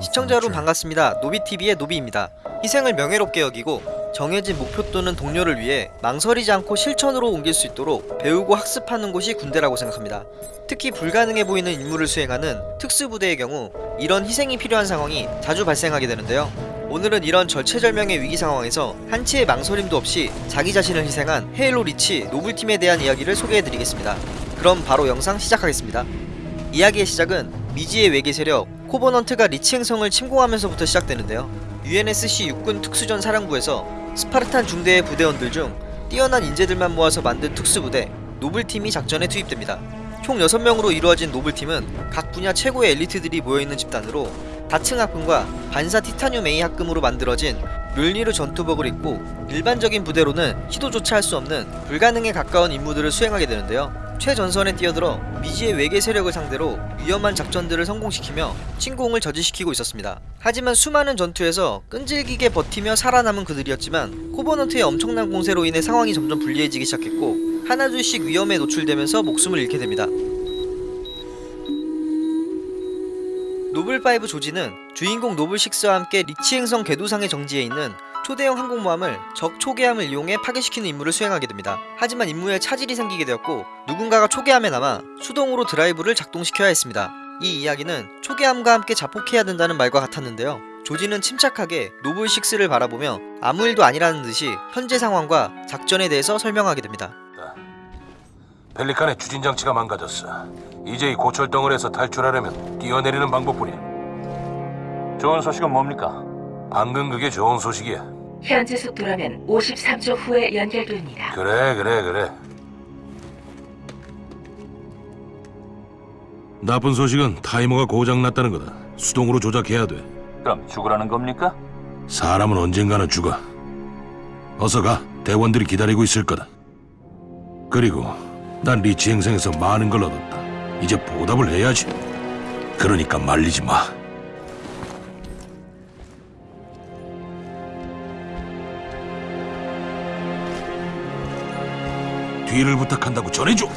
시청자 여러분 반갑습니다. 노비TV의 노비입니다. 희생을 명예롭게 여기고 정해진 목표 또는 동료를 위해 망설이지 않고 실천으로 옮길 수 있도록 배우고 학습하는 곳이 군대라고 생각합니다. 특히 불가능해 보이는 임무를 수행하는 특수부대의 경우 이런 희생이 필요한 상황이 자주 발생하게 되는데요. 오늘은 이런 절체절명의 위기 상황에서 한치의 망설임도 없이 자기 자신을 희생한 헤일로 리치 노블팀에 대한 이야기를 소개해드리겠습니다. 그럼 바로 영상 시작하겠습니다. 이야기의 시작은 미지의 외계 세력 코버넌트가 리치 행성을 침공하면서부터 시작되는데요. UNSC 육군 특수전 사령부에서 스파르탄 중대의 부대원들 중 뛰어난 인재들만 모아서 만든 특수부대 노블팀이 작전에 투입됩니다. 총 6명으로 이루어진 노블팀은 각 분야 최고의 엘리트들이 모여있는 집단으로 다층 합금과 반사 티타늄 A 합금으로 만들어진 묠니르 전투복을 입고 일반적인 부대로는 시도조차 할 수 없는 불가능에 가까운 임무들을 수행하게 되는데요. 최전선에 뛰어들어 미지의 외계 세력을 상대로 위험한 작전들을 성공시키며 침공을 저지시키고 있었습니다. 하지만 수많은 전투에서 끈질기게 버티며 살아남은 그들이었지만 코버넌트의 엄청난 공세로 인해 상황이 점점 불리해지기 시작했고 하나둘씩 위험에 노출되면서 목숨을 잃게 됩니다. 노블5 조지는 주인공 노블6와 함께 리치 행성 궤도상의 정지에 있는 초대형 항공모함을 적 초계함을 이용해 파괴시키는 임무를 수행하게 됩니다. 하지만 임무에 차질이 생기게 되었고 누군가가 초계함에 남아 수동으로 드라이브를 작동시켜야 했습니다. 이 이야기는 초계함과 함께 자폭해야 된다는 말과 같았는데요. 조지는 침착하게 노블6를 바라보며 아무 일도 아니라는 듯이 현재 상황과 작전에 대해서 설명하게 됩니다. 펠리칸의 추진 장치가 망가졌어. 이제 이 고철 덩어리에서 탈출하려면 뛰어내리는 방법뿐이야. 좋은 소식은 뭡니까? 방금 그게 좋은 소식이야. 현재 속도라면 53초 후에 연결됩니다. 그래 그래 그래. 나쁜 소식은 타이머가 고장났다는 거다. 수동으로 조작해야 돼. 그럼 죽으라는 겁니까? 사람은 언젠가는 죽어. 어서 가. 대원들이 기다리고 있을 거다. 그리고 난 리치 행성에서 많은 걸 얻었다. 이제 보답을 해야지. 그러니까 말리지 마. 뒤를 부탁한다고 전해줘.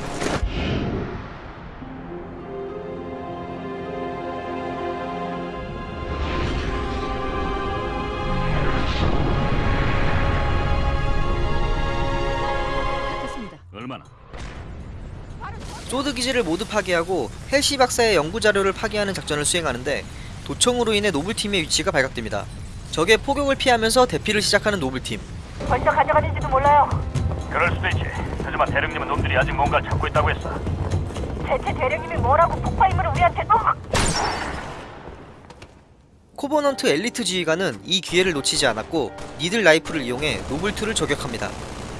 얼마나? 소드 기지를 모두 파괴하고 헬시 박사의 연구 자료를 파괴하는 작전을 수행하는데 도청으로 인해 노블팀의 위치가 발각됩니다. 적의 포격을 피하면서 대피를 시작하는 노블팀. 벌써 가져가는지도 몰라요. 그럴 수도 있지. 하지만 대령님은 놈들이 아직 뭔가를 찾고 있다고 했어. 대체 대령님이 뭐라고 폭파 임무를 우리한테 또? 코버넌트 엘리트 지휘관은 이 기회를 놓치지 않았고 needle rifle을 이용해 노블2를 저격합니다.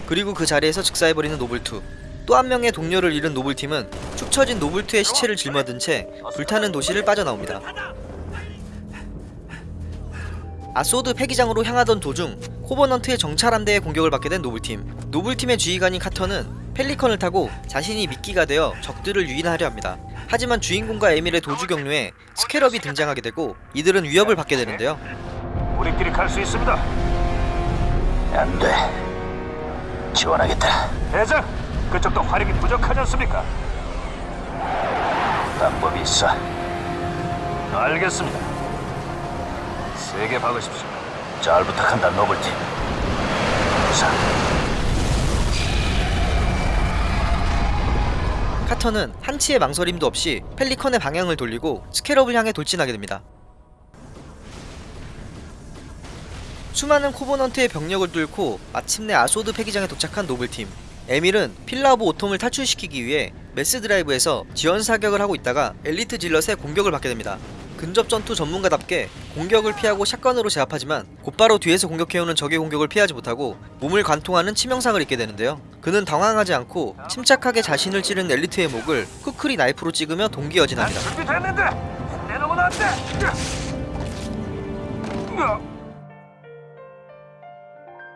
그리고 그 자리에서 즉사해버리는 노블2. 또 한 명의 동료를 잃은 노블팀은 축 처진 노블2의 시체를 짊어든 채 불타는 도시를 빠져나옵니다. 아소드 폐기장으로 향하던 도중 코버넌트의 정찰 함대에 공격을 받게 된 노블팀. 노블팀의 지휘관인 카터는 펠리컨을 타고 자신이 미끼가 되어 적들을 유인하려 합니다. 하지만 주인공과 에밀의 도주 경로에 스캐럽이 등장하게 되고 이들은 위협을 받게 되는데요. 우리끼리 갈 수 있습니다. 안 돼. 지원하겠다. 대장, 그쪽도 화력이 부족하지 않습니까? 방법이 있어. 알겠습니다. 세게 박으십시오. 잘 부탁한다, 노블팀. 자, 카터는 한치의 망설임도 없이 펠리컨의 방향을 돌리고 스캐럽을 향해 돌진하게 됩니다. 수많은 코버넌트의 병력을 뚫고 마침내 아소드 폐기장에 도착한 노블팀. 에밀은 필라 오브 오톰을 탈출시키기 위해 mass driver에서 지원 사격을 하고 있다가 엘리트 질럿의 공격을 받게 됩니다. 근접 전투 전문가답게 공격을 피하고 shotgun으로 제압하지만 곧바로 뒤에서 공격해오는 적의 공격을 피하지 못하고 몸을 관통하는 치명상을 입게 되는데요. 그는 당황하지 않고 침착하게 자신을 찌른 엘리트의 목을 쿠크리 나이프로 찍으며 동귀어진합니다. 돼.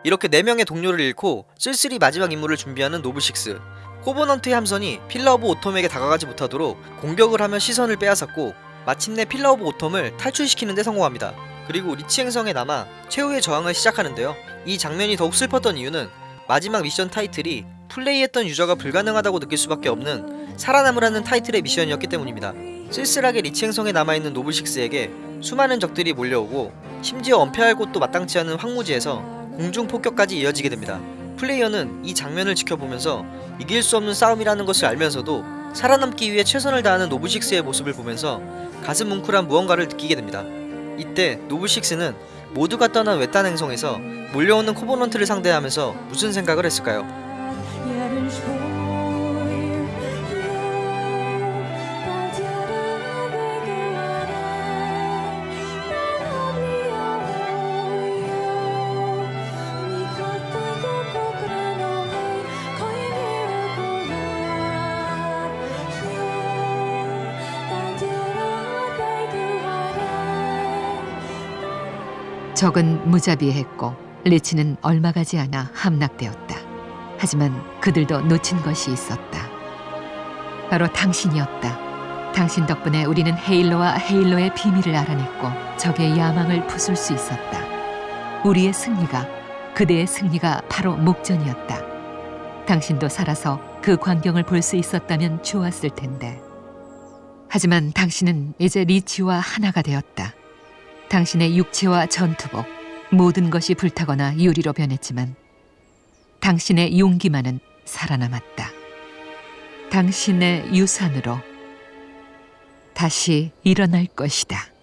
이렇게 4명의 동료를 잃고 쓸쓸히 마지막 임무를 준비하는 노블식스 코버넌트의 함선이 필라 오브 오톰에게 다가가지 못하도록 공격을 하며 시선을 빼앗았고 마침내 필라 오브 오톰을 탈출시키는 데 성공합니다. 그리고 리치 행성에 남아 최후의 저항을 시작하는데요. 이 장면이 더욱 슬펐던 이유는 마지막 미션 타이틀이 플레이했던 유저가 불가능하다고 느낄 수밖에 없는 살아남으라는 타이틀의 미션이었기 때문입니다. 쓸쓸하게 리치 행성에 남아있는 노블식스에게 수많은 적들이 몰려오고 심지어 은폐할 곳도 마땅치 않은 황무지에서 공중 폭격까지 이어지게 됩니다. 플레이어는 이 장면을 지켜보면서 이길 수 없는 싸움이라는 것을 알면서도 살아남기 위해 최선을 다하는 노블식스의 모습을 보면서 가슴 뭉클한 무언가를 느끼게 됩니다. 이때 노브식스는 모두가 떠난 외딴 행성에서 몰려오는 코버넌트를 상대하면서 무슨 생각을 했을까요? 적은 무자비했고 리치는 얼마 가지 않아 함락되었다. 하지만 그들도 놓친 것이 있었다. 바로 당신이었다. 당신 덕분에 우리는 헤일로와 헤일로의 비밀을 알아냈고 적의 야망을 부술 수 있었다. 우리의 승리가 그대의 승리가 바로 목전이었다. 당신도 살아서 그 광경을 볼 수 있었다면 좋았을 텐데. 하지만 당신은 이제 리치와 하나가 되었다. 당신의 육체와 전투복 모든 것이 불타거나 유리로 변했지만 당신의 용기만은 살아남았다. 당신의 유산으로 다시 일어날 것이다.